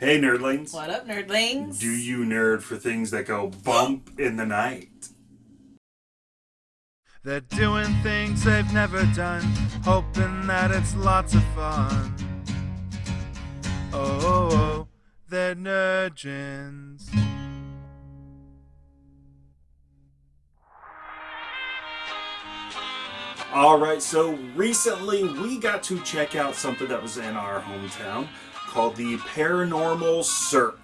Hey, nerdlings. What up, nerdlings? Do you nerd for things that go bump in the night? They're doing things they've never done, hoping that it's lots of fun. Oh, oh, oh they're nerdgens. All right, so recently we got to check out something that was in our hometown called the Paranormal Cirque.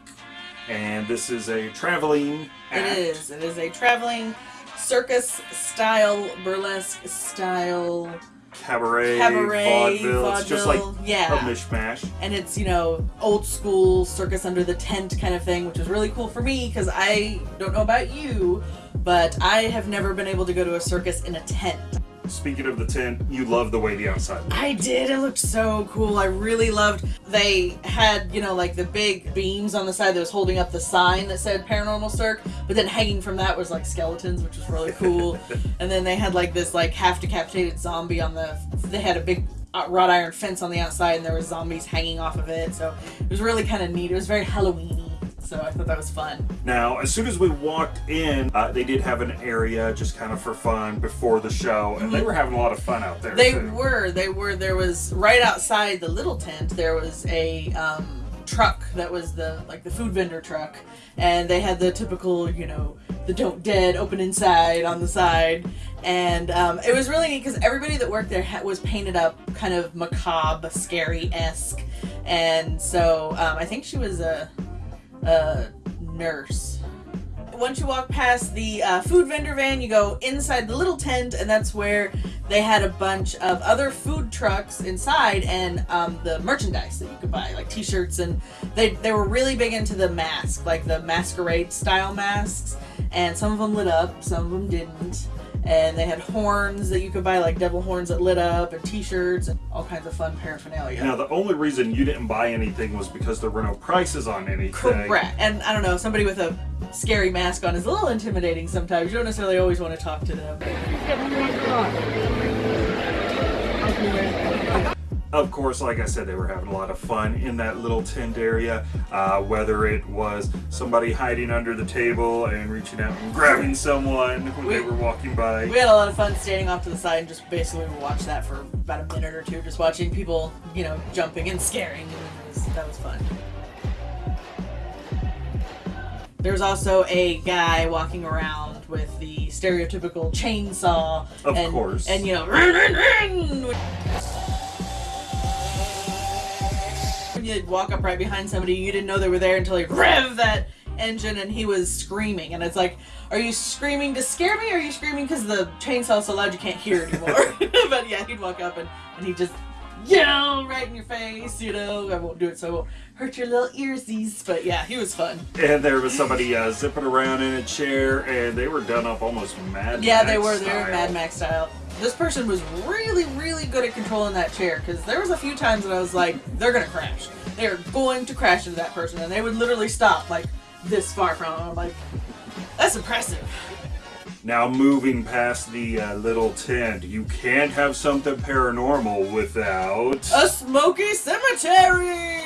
And this is a traveling act. It is. It is a traveling circus style, burlesque style Cabaret, cabaret, vaudeville. It's just like yeah. a mishmash. and it's you know old school circus under the tent kind of thing which is really cool for me because i don't know about you but i have never been able to go to a circus in a tent Speaking of the tent, you love the way the outside looks. i did. It looked so cool. I really loved they had you know like the big beams on the side that was holding up the sign that said paranormal Cirque but then hanging from that was like skeletons which was really cool. And then they had like this like half decapitated zombie on the they had a big uh, wrought iron fence on the outside and there were zombies hanging off of it. So it was really kind of neat. It was very halloweeny so i thought that was fun Now, as soon as we walked in, uh, they did have an area just kind of for fun before the show, and they were having a lot of fun out there. They too. were. They were. There was right outside the little tent. There was a um, truck that was the like the food vendor truck, and they had the typical, you know, the don't dead open inside on the side, and um, it was really neat because everybody that worked there was painted up kind of macabre, scary esque, and so um, I think she was a, a nurse once you walk past the uh, food vendor van, you go inside the little tent, and that's where they had a bunch of other food trucks inside and um, the merchandise that you could buy, like T-shirts, and they they were really big into the mask, like the masquerade style masks, and some of them lit up, some of them didn't. And they had horns that you could buy, like devil horns that lit up, and T-shirts, and all kinds of fun paraphernalia. Now, the only reason you didn't buy anything was because there were no prices on anything. Correct. And I don't know, somebody with a scary mask on is a little intimidating sometimes. You don't necessarily always want to talk to them. Of course, like I said, they were having a lot of fun in that little tent area. Uh, whether it was somebody hiding under the table and reaching out and grabbing someone when they were walking by. We had a lot of fun standing off to the side and just basically watched that for about a minute or two, just watching people, you know, jumping and scaring. It was, that was fun. There's also a guy walking around with the stereotypical chainsaw. Of and, course. And, you know, you'd walk up right behind somebody, you didn't know they were there until he rev that engine and he was screaming. And it's like, are you screaming to scare me or are you screaming because the chainsaw's so loud you can't hear anymore? but yeah, he'd walk up and, and he'd just yell right in your face, you know. I won't do it so it won't hurt your little earsies. But yeah, he was fun. And there was somebody uh, zipping around in a chair, and they were done up almost Mad Yeah, Max they were. They were. Mad Max style. This person was really, really good at controlling that chair because there was a few times that I was like, they're gonna crash. They're going to crash into that person, and they would literally stop like this far from them. I'm like, that's impressive. Now, moving past the uh, little tent, you can't have something paranormal without. A smoky cemetery.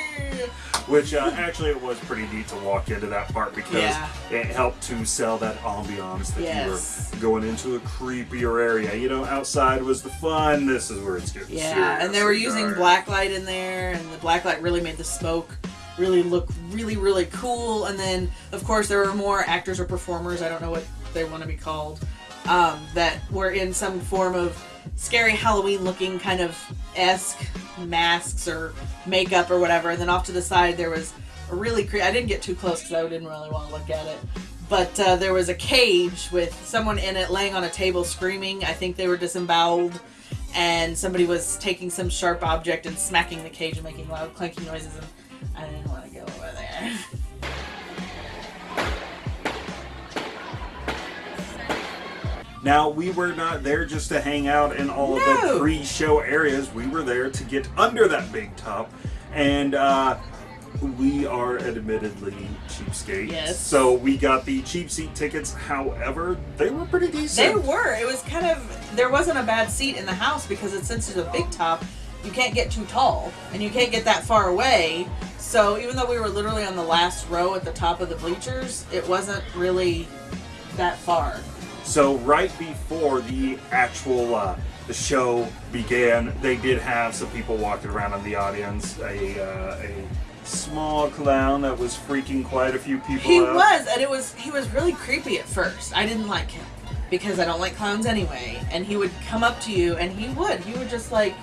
Which uh, actually it was pretty neat to walk into that part because Yeah. it helped to sell that ambiance that Yes. you were going into a creepier area. You know, outside was the fun. This is where it's getting Yeah, and they were using black light in there, and the black light really made the smoke really look really, really cool. And then, of course, there were more actors or performers, I don't know what they want to be called, um, that were in some form of scary Halloween looking kind of esque masks or makeup or whatever. And then off to the side, there was a really cre- I didn't get too close because I didn't really want to look at it. But uh, there was a cage with someone in it laying on a table screaming. I think they were disemboweled and somebody was taking some sharp object and smacking the cage and making loud clanking noises and I didn't want to go over there. Now, we were not there just to hang out in all of the No. pre-show areas. We were there to get under that big top, and uh, we are admittedly cheapskates. Yes. So we got the cheap seat tickets. However, they were pretty decent. They were. It was kind of there wasn't a bad seat in the house because it, since it's a big top, you can't get too tall and you can't get that far away So even though we were literally on the last row at the top of the bleachers, it wasn't really that far. So right before the actual uh, the show began, they did have some people walking around in the audience. A uh, a small clown that was freaking quite a few people He out. was, and it was he was really creepy at first. I didn't like him because I don't like clowns anyway. And he would come up to you, and he would he would just like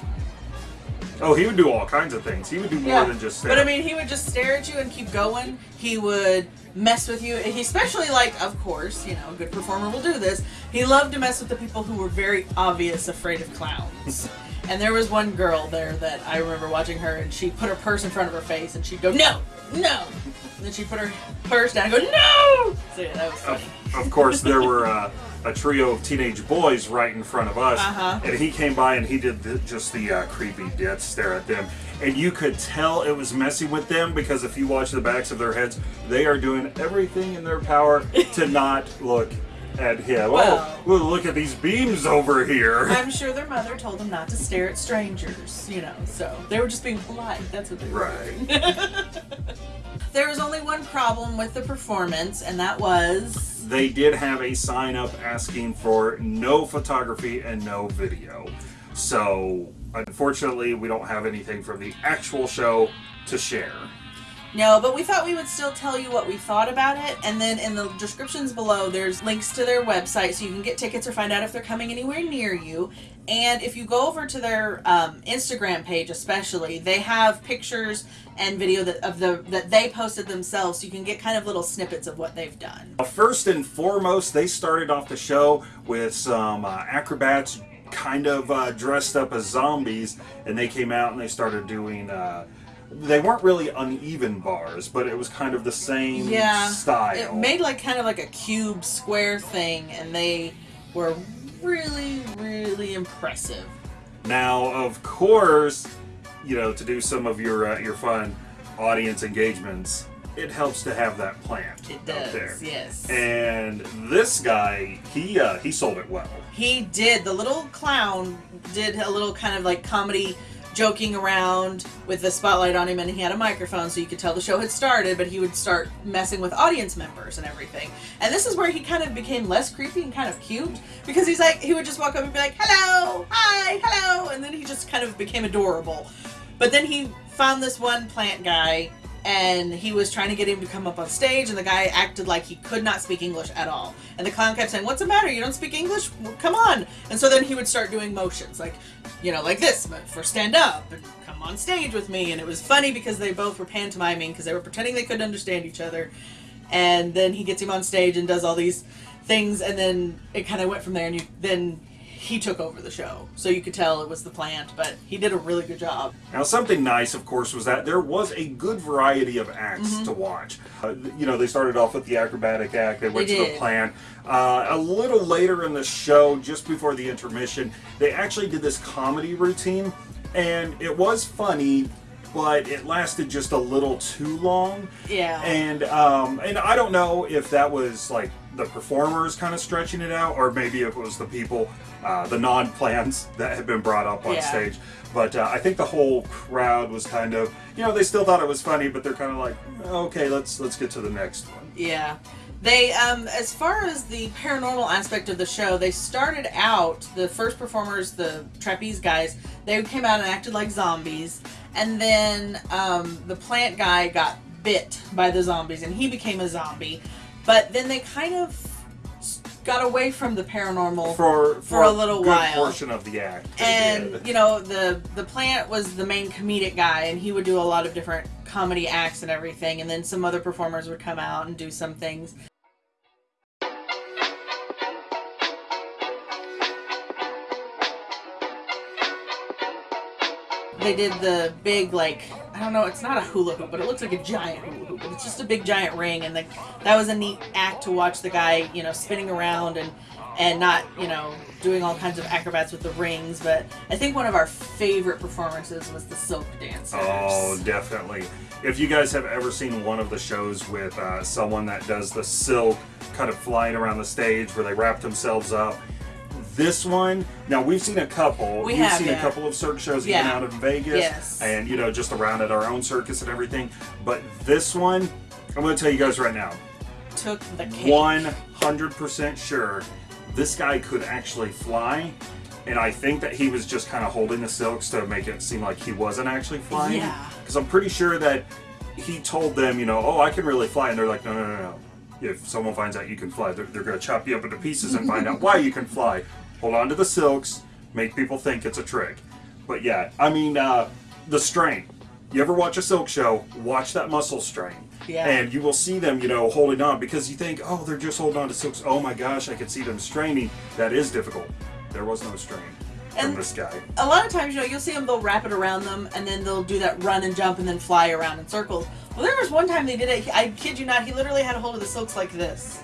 Oh, he would do all kinds of things. He would do more than just. But I mean, he would just stare at you and keep going. He would mess with you. He especially like, of course, you know, a good performer will do this. He loved to mess with the people who were very obvious afraid of clowns. and there was one girl there that I remember watching her, and she put her purse in front of her face, and she'd go, "No, no," and then she'd put her purse down and go, "No." So yeah, that was funny. Of, of course, there were uh, a trio of teenage boys right in front of us, Uh-huh. and he came by and he did the, just the uh, creepy death stare at them, and you could tell it was messy with them because if you watch the backs of their heads, they are doing everything in their power to not look at him. Well- oh, well, look at these beams over here. I'm sure their mother told them not to stare at strangers, you know, so they were just being polite. That's what they were Right. doing. there was only one problem with the performance, and that was They did have a sign up asking for no photography and no video. So, unfortunately, we don't have anything from the actual show to share. No, but we thought we would still tell you what we thought about it, and then in the descriptions below, there's links to their website so you can get tickets or find out if they're coming anywhere near you. And if you go over to their um, Instagram page, especially, they have pictures and video that of the that they posted themselves, so you can get kind of little snippets of what they've done. First and foremost, they started off the show with some uh, acrobats kind of uh, dressed up as zombies, and they came out and they started doing. Uh, they weren't really uneven bars, but it was kind of the same Yeah, style. it made like kind of like a cube square thing, and they were really, really impressive. Now, of course, you know, to do some of your uh, your fun audience engagements, it helps to have that plant It out does, there. yes. And this guy, he uh, he sold it well. He did. The little clown did a little kind of like comedy joking around with the spotlight on him and he had a microphone so you could tell the show had started but he would start messing with audience members and everything. And this is where he kind of became less creepy and kind of cute because he's like he would just walk up and be like hello hi hello and then he just kind of became adorable. But then he found this one plant guy and he was trying to get him to come up on stage and the guy acted like he could not speak english at all. And the clown kept saying what's the matter? You don't speak english? Well, come on. And so then he would start doing motions like you know like this for stand up and come on stage with me. And it was funny because they both were pantomiming because they were pretending they couldn't understand each other. And then he gets him on stage and does all these things and then it kind of went from there. And you then he took over the show so you could tell it was the plant but he did a really good job Now, something nice, of course, was that there was a good variety of acts Mm-hmm. to watch. Uh, you know, they started off with the acrobatic act, they went They to the plant. Uh, a little later in the show, just before the intermission, they actually did this comedy routine, and it was funny, but it lasted just a little too long. Yeah. And um, and I don't know if that was like the performers kind of stretching it out, or maybe it was the people, uh, the non-plans that had been brought up on Yeah. stage. But uh, I think the whole crowd was kind of, you know, they still thought it was funny, but they're kind of like, okay, let's let's get to the next one. Yeah. They, um, as far as the paranormal aspect of the show, they started out, the first performers, the trapeze guys, they came out and acted like zombies. And then um, the plant guy got bit by the zombies and he became a zombie. But then they kind of got away from the paranormal. For For a little good while. portion of the act. and did. you know the the plant was the main comedic guy and he would do a lot of different comedy acts and everything and then some other performers would come out and do some things they did the big like I don't know, it's not a hula hoop, but it looks like a giant hula hoop. It's just a big giant ring, and the, that was a neat act to watch the guy, you know, spinning around and and not, you know, doing all kinds of acrobats with the rings. But I think one of our favorite performances was the silk dancers. Oh, definitely. If you guys have ever seen one of the shows with uh, someone that does the silk kind of flying around the stage where they wrap themselves up, This one, now we've seen a couple. We We've have, seen yeah. a couple of circus shows Yeah. even out in Vegas, Yes. and you know just around at our own circus and everything. But this one, I'm going to tell you guys right now, Took the cake. 100% sure this guy could actually fly. And I think that he was just kind of holding the silks to make it seem like he wasn't actually flying. Yeah. Because I'm pretty sure that he told them, you know, oh, I can really fly. And they're like, no, no, no, no. If someone finds out you can fly, they're, they're going to chop you up into pieces and find out why you can fly. Hold on to the silks, make people think it's a trick. But yeah, I mean, uh, the strain. You ever watch a silk show? Watch that muscle strain. Yeah. And you will see them, you know, holding on because you think, oh, they're just holding on to silks. Oh my gosh, I can see them straining. That is difficult. There was no strain from And- this guy. a lot of times, you know, you'll see them, they'll wrap it around them, and then they'll do that run and jump and then fly around in circles. Well, there was one time they did it, I kid you not, he literally had a hold of the silks like this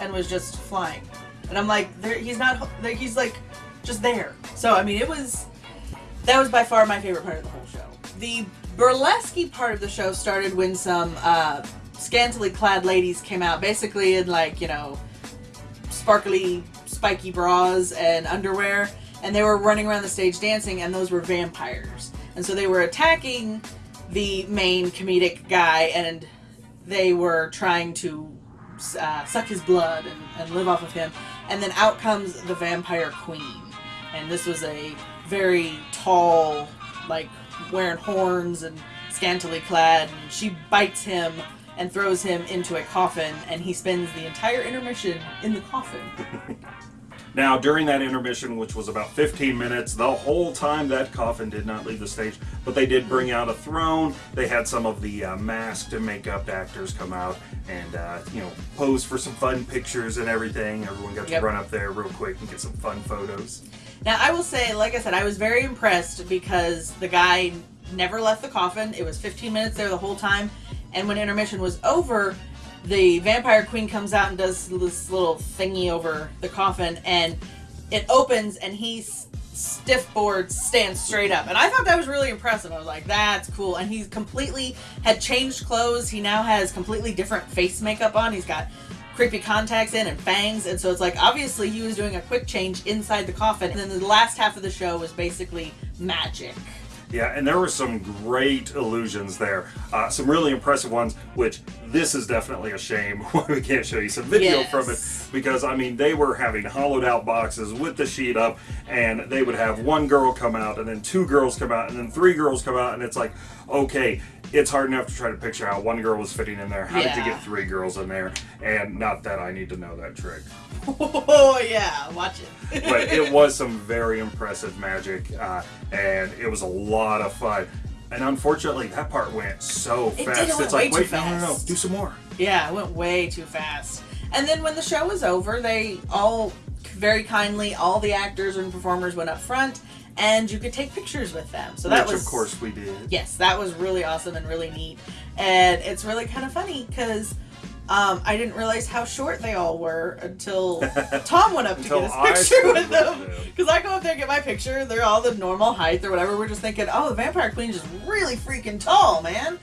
and was just flying. And I'm like, he's not, he's like just there. So, I mean, it was, that was by far my favorite part of the whole show. The burlesque part of the show started when some uh, scantily clad ladies came out, basically in like, you know, sparkly, spiky bras and underwear, and they were running around the stage dancing, and those were vampires. And so they were attacking the main comedic guy, and they were trying to uh, suck his blood and, and live off of him. And then out comes the vampire queen. And this was a very tall, like wearing horns and scantily clad. And she bites him and throws him into a coffin, and he spends the entire intermission in the coffin. Now, during that intermission, which was about 15 minutes, the whole time that coffin did not leave the stage, but they did bring out a throne. They had some of the uh, masked and makeup actors come out and, uh, you know, pose for some fun pictures and everything. Everyone got to Yep. run up there real quick and get some fun photos. Now, I will say, like I said, I was very impressed because the guy never left the coffin. It was 15 minutes there the whole time. And when intermission was over, the vampire queen comes out and does this little thingy over the coffin, and it opens, and he s- stiff board stands straight up. And I thought that was really impressive. I was like, that's cool. And he's completely had changed clothes. He now has completely different face makeup on. He's got creepy contacts in and fangs and so it's like obviously he was doing a quick change inside the coffin and then the last half of the show was basically magic Yeah, and there were some great illusions there. Uh, some really impressive ones, which this is definitely a shame why we can't show you some video Yes. from it. Because, I mean, they were having hollowed out boxes with the sheet up, and they would have one girl come out, and then two girls come out, and then three girls come out, and it's like, okay, it's hard enough to try to picture how one girl was fitting in there. How did you get three girls in there? And not that I need to know that trick. oh yeah watch it but it was some very impressive magic, uh, and it was a lot of fun. And unfortunately, that part went so It fast. it went it's like, way wait, no, no, no, do some more. yeah it went way too fast and then when the show was over they all very kindly all the actors and performers went up front and you could take pictures with them so that Which, was of course, we did. yes, that was really awesome and really neat. And it's really kind of funny because um, I didn't realize how short they all were until Tom went up to get his picture with them. Because I go up there and get my picture, they're all the normal height or whatever. We're just thinking, oh, the Vampire Queen's just really freaking tall, man.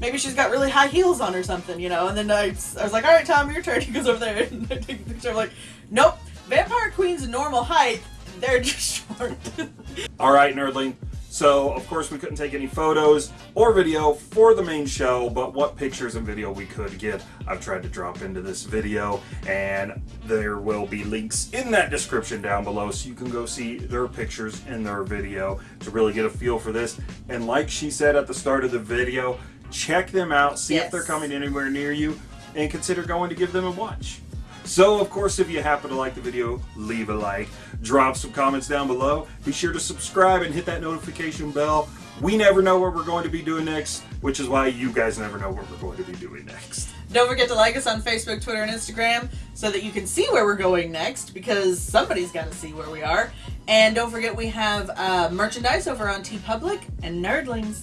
Maybe she's got really high heels on or something, you know. And then I, I was like, all right, Tom, your turn. He goes over there and I take a picture. I'm like, nope, Vampire Queen's normal height. They're just short. All right, Nerdling. So, of course, we couldn't take any photos or video for the main show, but what pictures and video we could get, I've tried to drop into this video, and there will be links in that description down below so you can go see their pictures and their video to really get a feel for this. And like she said at the start of the video, check them out, see if they're coming anywhere near you, and consider going to give them a watch. So, of course, if you happen to like the video, leave a like, drop some comments down below. Be sure to subscribe and hit that notification bell. We never know what we're going to be doing next, which is why you guys never know what we're going to be doing next. Don't forget to like us on Facebook, Twitter, and Instagram so that you can see where we're going next because somebody's got to see where we are. And don't forget we have uh, merchandise over on TeePublic and Nerdlings.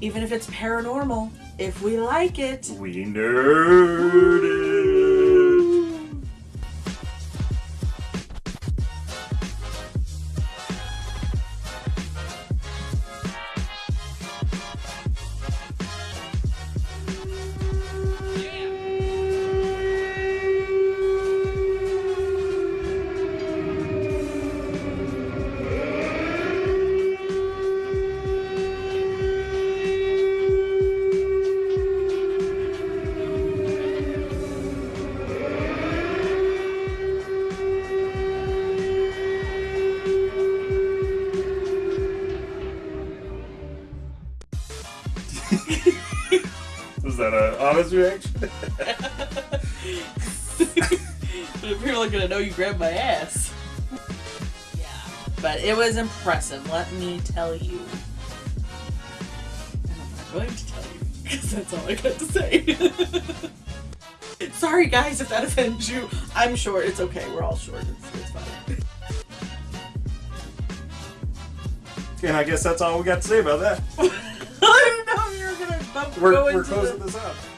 Even if it's paranormal, if we like it. We nerd it. An honest reaction? People are gonna know you grabbed my ass. Yeah, but it was impressive. Let me tell you. And I'm not going to tell you because that's all I got to say. Sorry, guys, if that offends you. I'm short. It's okay. We're all short. It's, it's fine. And I guess that's all we got to say about that. I didn't know you were gonna bump, We're, go we're closing the... this up.